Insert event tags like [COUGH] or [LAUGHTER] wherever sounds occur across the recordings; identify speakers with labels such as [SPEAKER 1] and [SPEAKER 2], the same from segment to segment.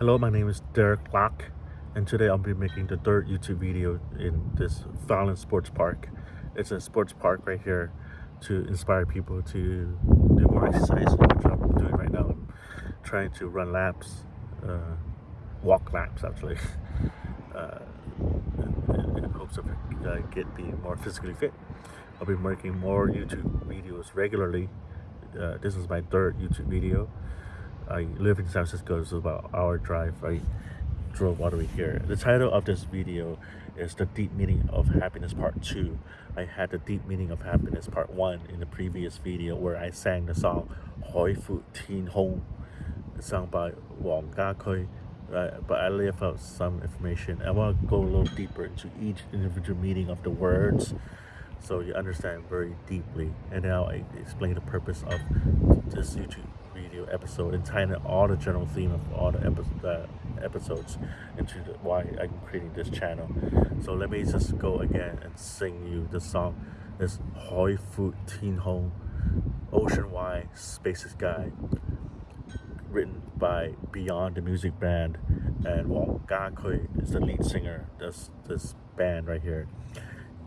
[SPEAKER 1] Hello, my name is Derek Locke, and today I'll be making the third YouTube video in this Fallon Sports Park. It's a sports park right here to inspire people to do more exercise, which I'm doing right now. I'm trying to run laps, uh, walk laps actually, [LAUGHS] uh, in, in hopes of uh, get more physically fit. I'll be making more YouTube videos regularly. Uh, this is my third YouTube video. I live in San Francisco, it's about an hour drive. I drove all the way here. The title of this video is The Deep Meaning of Happiness Part 2. I had the Deep Meaning of Happiness Part 1 in the previous video where I sang the song Hoi Fu Tin Hong, sung by Wang Ga Kui. Uh, but I left out some information. I want to go a little deeper into each individual meaning of the words so you understand very deeply. And now I explain the purpose of this YouTube video episode and tying all the general theme of all the epi- episodes into the, why I'm creating this channel. So let me just go again and sing you the song. This Hoi Fu Tien Hong, Ocean Wide Spaces Guy, written by Beyond the Music Band, and Wong Ga Kui is the lead singer. This this band right here.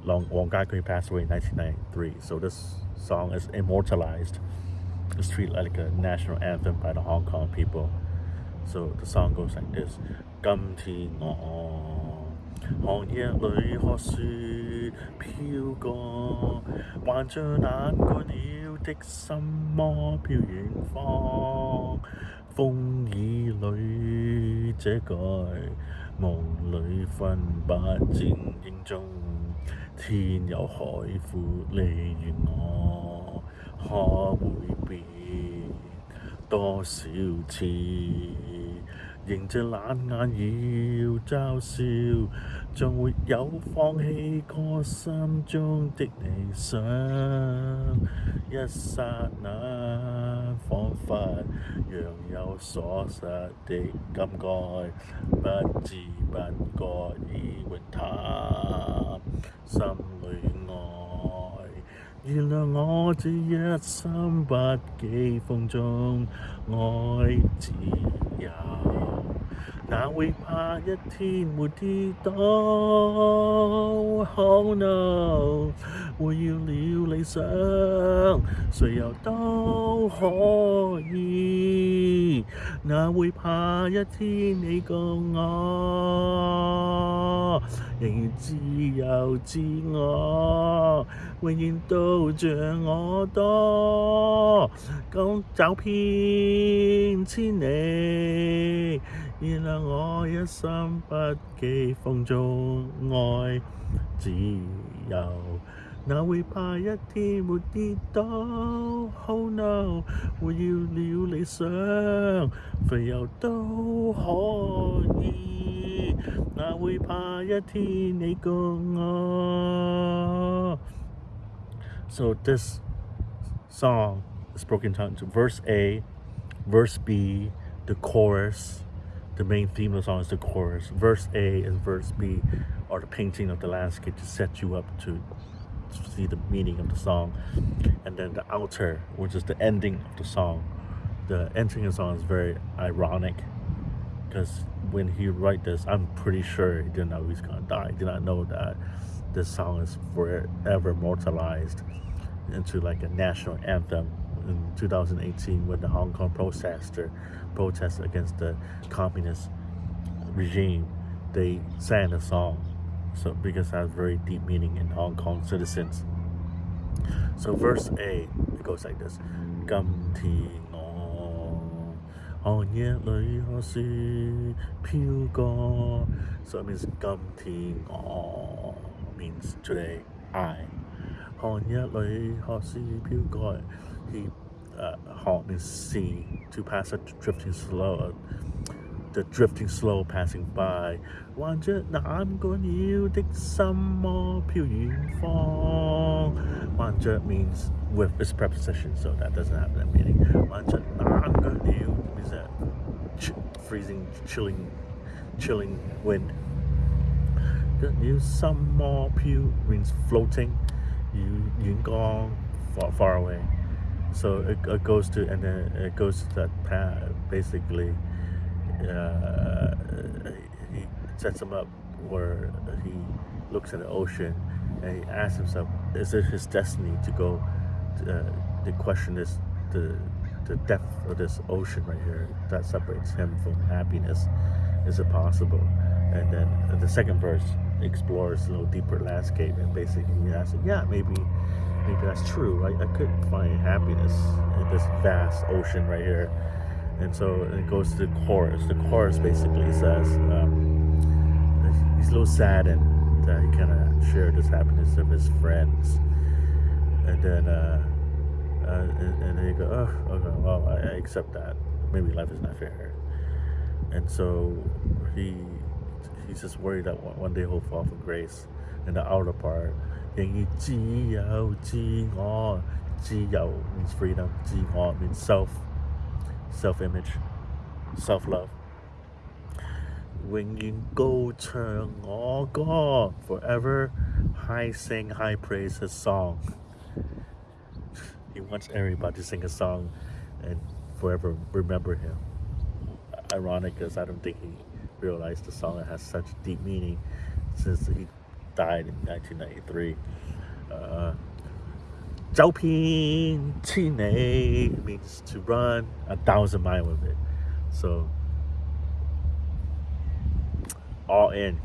[SPEAKER 1] Long Wong Ga Kui passed away in 1993, so this song is immortalized The street like a national anthem by the Hong Kong people. So the song goes like this: 今天我寒夜裏學雪飄過，還像冷過了的心魔飄遠方。風雨裏這改，夢裏分不清英中，天有海闊離遠我。可会变多少次？迎着冷眼要嘲笑，仲會有放弃过心中的理想。一刹那，彷彿若有所失的感慨，不知不觉已永淡，心里爱。原谅我这一生不羁放纵爱自由，哪會怕一天沒跌倒？Oh no！會要了理想，誰又都可以，哪會怕一天你共我？仍然自由自我，永遠都像我多，咁走遍千里，原谅我一生不羁放縱愛自由，哪会怕一天沒跌倒？Oh no！會要了理想，肥油都可以。哪会怕一天你共我？So this song is broken down into verse A, verse B, the chorus. The main theme of the song is the chorus. Verse A and verse B are the painting of the landscape to set you up to see the meaning of the song. And then the outer, which is the ending of the song. The ending of the song is very ironic because when he wrote this, I'm pretty sure he didn't know he's gonna die. He did not know that this song is forever immortalized into like a national anthem in 2018 when the Hong Kong protester protested against the communist regime. They sang the song, so because it has very deep meaning in Hong Kong citizens. So verse A it goes like this: 今天我寒夜里看雪飘过. So it means 今天我 means today I. 寒夜里看雪飘过. he uh, hauled me sea to pass a drifting slow, the drifting slow passing by. One now I'm going to yield some more Puying Fong. Wanjut means with its preposition, so that doesn't have that meaning. Wanjut, now I'm going to yield means that ch freezing, chilling, chilling wind. Gonna some more Pew means floating. you Yun Gong, far, far away. So it, it goes to and then it goes to that path basically uh, sets him up where he looks at the ocean and he asks himself, is it his destiny to go uh, to question is the the depth of this ocean right here that separates him from happiness? Is it possible? And then the second verse explores a little deeper landscape and basically he asks, yeah, maybe maybe that's true. I, I could find happiness in this vast ocean right here. And so it goes to the chorus. The chorus basically says um, he's a little saddened that he cannot share this happiness of his friends. And then uh, uh, and, and then you go, oh, okay, well, I, I accept that. Maybe life is not fair. And so he he's just worried that one, one day he'll fall from grace. In the outer part, 仍然自由自我，自由 means freedom, 自我 means self, self-image, self-love. 永远高唱我歌，forever high sing, high praise his song. He wants everybody to sing a song and forever remember him. Ironic because I don't think he realized the song has such deep meaning since he died in 1993. Uh, Jopin means to run a thousand mile with it. So, all in,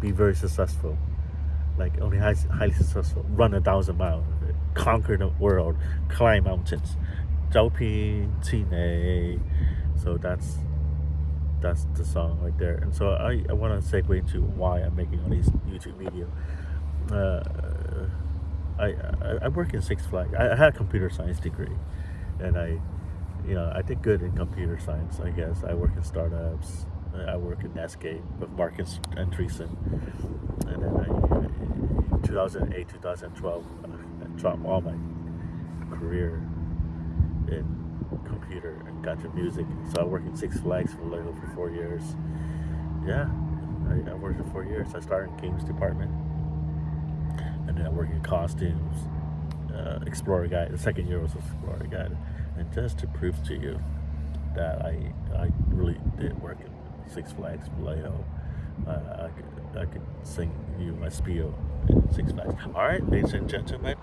[SPEAKER 1] be very successful. Like only high, highly successful, run a thousand miles with it, conquer the world, climb mountains. Jopin Chine. So that's that's the song right there. And so I, I want to segue into why I'm making all these YouTube videos. Uh, I, I, I work in Six Flags. I, I had a computer science degree, and I, you know, I did good in computer science. I guess I work in startups. I work in Netscape with Marcus Andreessen, and then I, 2008, 2012, i dropped all my career in computer and got to music. So I worked in Six Flags for like for four years. Yeah, I, I worked for four years. I started in games department, and then I worked in costumes, uh, Explorer Guide. The second year was Explorer Guide, and just to prove to you that I I really did work in Six Flags Vallejo. Uh, I, could, I could sing you my spiel Six Flags. All right, ladies and gentlemen,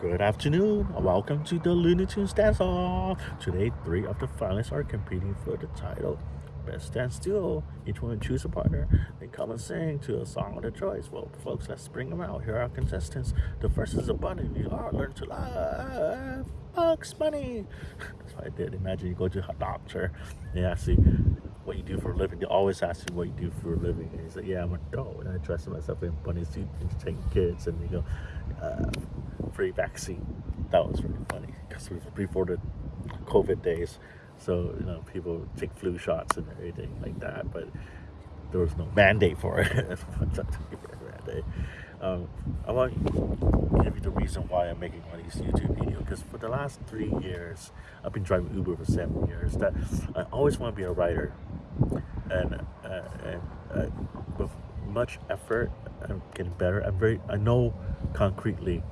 [SPEAKER 1] Good afternoon. Welcome to the Looney Tunes Dance Off. Today, three of the finalists are competing for the title Best Dance Duo. Each one choose a partner, then come and sing to a song of their choice. Well, folks, let's bring them out. Here are our contestants. The first is a bunny. You are learn to laugh. Bugs Bunny. [LAUGHS] That's what I did. Imagine you go to a doctor. Yeah, you what you do for a living. They always ask you what you do for a living. And he's like, yeah, I'm a dog. And I dress myself in bunny suit and take kids. And you go, uh, free vaccine. That was really funny because it was before the COVID days. So, you know, people take flu shots and everything like that, but there was no mandate for it. [LAUGHS] um, I want to give you the reason why I'm making all these YouTube videos because for the last three years, I've been driving Uber for seven years. That I always want to be a writer, and uh, and uh, with much effort, I'm getting better. I'm very I know concretely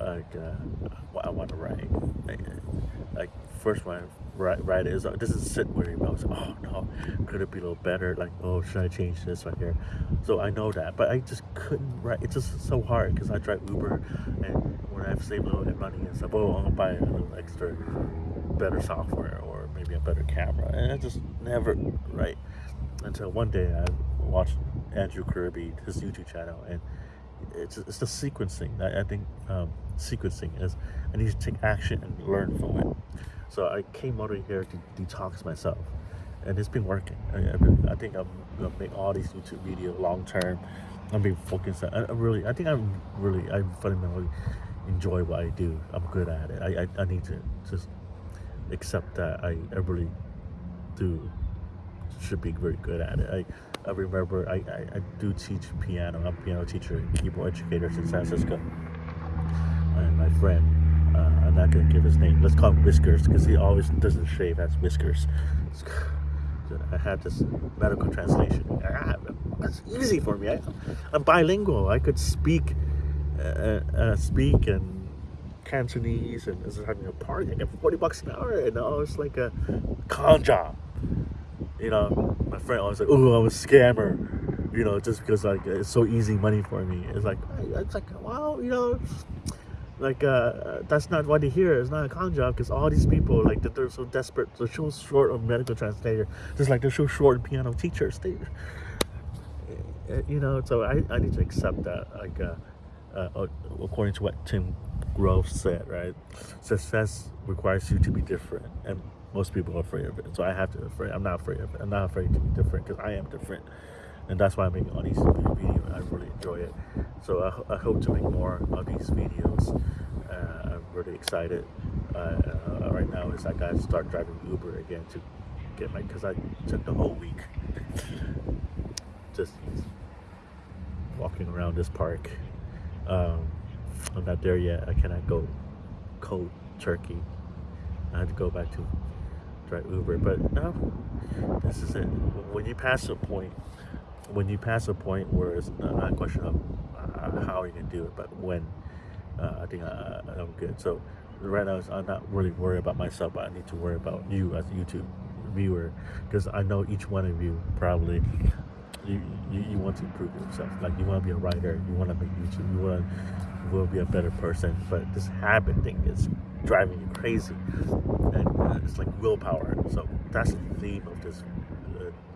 [SPEAKER 1] like uh, what I want to write. Like, like first one write, write is uh, this is sit worry about. So, oh no, could it be a little better? Like oh should I change this right here? So I know that, but I just couldn't write. It's just so hard because I drive Uber, and when I have saved a little bit money and stuff, oh gonna buy a little extra better software or maybe a better camera, and I just never right until one day I watched Andrew Kirby his YouTube channel and it's, it's the sequencing. I, I think um, sequencing is I need to take action and learn from it. So I came over here to detox myself and it's been working. I, I think I'm gonna make all these YouTube videos long term I'm being focused. I, I really I think I'm really I fundamentally enjoy what I do. I'm good at it. I, I, I need to just accept that I, I really do should be very good at it I I remember I, I, I do teach piano. I'm a piano teacher keyboard educator in San Francisco. And my friend, uh, I'm not going to give his name. Let's call him Whiskers because he always doesn't shave, has whiskers. [LAUGHS] I had this medical translation. Ah, that's easy for me. I, am bilingual. I could speak, uh, uh, speak and Cantonese and is having a party. I get 40 bucks an hour and I was like a con job. You know, my friend always like, oh, I'm a scammer. you know, just because like it's so easy money for me. It's like it's like wow, you know, like uh, that's not what they hear. It's not a con job because all these people like that they're so desperate. They're so short of medical translator, just like they're so short of piano teachers. They, you know, so I, I need to accept that. Like uh, uh, according to what Tim Grover said, right? Success requires you to be different, and most people are afraid of it. So I have to afraid. I'm not afraid of it. I'm not afraid to be different because I am different, and that's why I'm making all these videos. I really enjoy it. So I, I hope to make more of these videos. Uh, I'm really excited. Uh, uh, right now is I gotta start driving Uber again to get my because I took the whole week [LAUGHS] just walking around this park. Um, I'm not there yet. I cannot go cold turkey. I had to go back to drive Uber. But no, this is it. When you pass a point, when you pass a point where it's not a question of uh, how you can do it, but when, uh, I think I, I'm good. So right now, I'm not really worried about myself, but I need to worry about you as a YouTube viewer because I know each one of you probably you, you, you want to improve yourself. Like you want to be a writer, you want to make YouTube, you want to will be a better person. But this habit thing is driving you crazy, and uh, it's like willpower. So that's the theme of this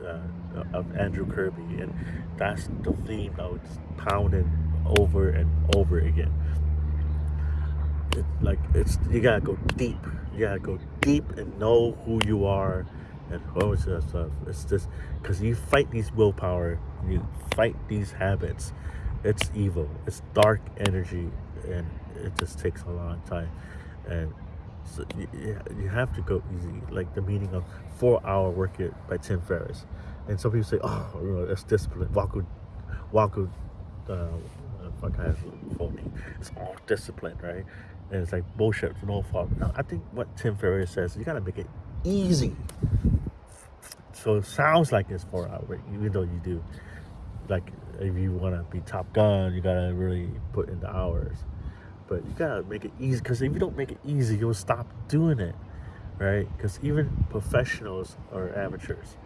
[SPEAKER 1] uh, uh, of Andrew Kirby, and that's the theme that was pounding over and over again. It, like it's you gotta go deep. You gotta go deep and know who you are and all this stuff. It's just because you fight these willpower, you fight these habits. It's evil. It's dark energy, and it just takes a long time. And so you, you have to go easy. Like the meaning of Four Hour Work It by Tim Ferriss. And some people say, oh, you know, it's discipline. Waku, Waku, uh, fuck, I have. It's all discipline, right? And it's like bullshit no fault. No, I think what Tim Ferriss says, you gotta make it easy. So it sounds like it's four hours, even though you do. Like if you want to be Top Gun, you gotta really put in the hours. But you gotta make it easy because if you don't make it easy, you'll stop doing it, right? Because even professionals are amateurs.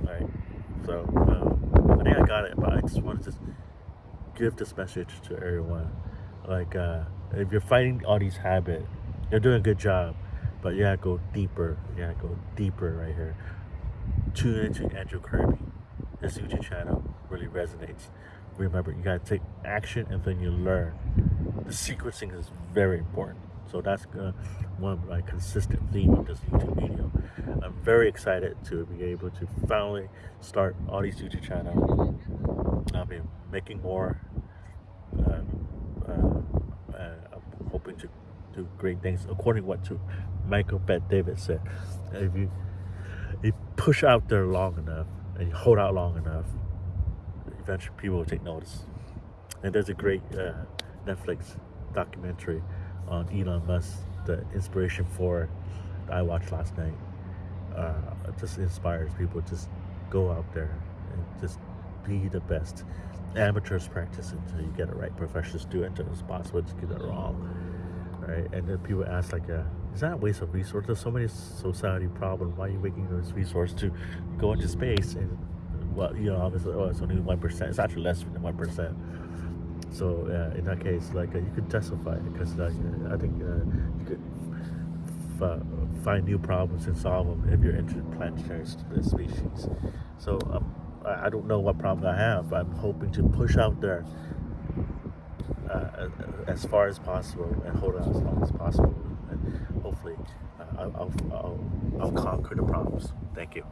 [SPEAKER 1] All right. So um, I think I got it, but I just wanted to just give this message to everyone. Like uh, if you're fighting all these habits, you're doing a good job but you gotta go deeper. You gotta go deeper right here. Tune into Andrew Kirby. His YouTube channel really resonates. Remember, you gotta take action and then you learn. The sequencing is very important. So that's uh, one of my consistent theme of this YouTube video. I'm very excited to be able to finally start all these YouTube channels. I'll be making more. Uh, uh, uh I'm hoping to do great things according to what to Michael Bet David said. If you you push out there long enough and you hold out long enough, eventually people will take notice. And there's a great uh, Netflix documentary on Elon Musk, the inspiration for that I watched last night. Uh, just inspires people just go out there and just be the best. Amateurs practice until you get it right. Professionals do it until it's possible to get it wrong. Right? And then people ask like, uh, is that a waste of resources? There's so many society problems. Why are you making those resources to go into space? And well, you know, obviously, oh, it's only one percent. It's actually less than one percent. So uh, in that case, like uh, you could testify because uh, I think uh, you could find new problems and solve them if you're interplanetary species. So um, I don't know what problem I have. I'm hoping to push out there uh, as far as possible and hold out as long as possible. And hopefully uh, I'll, I'll, I'll, I'll conquer the problems. Thank you.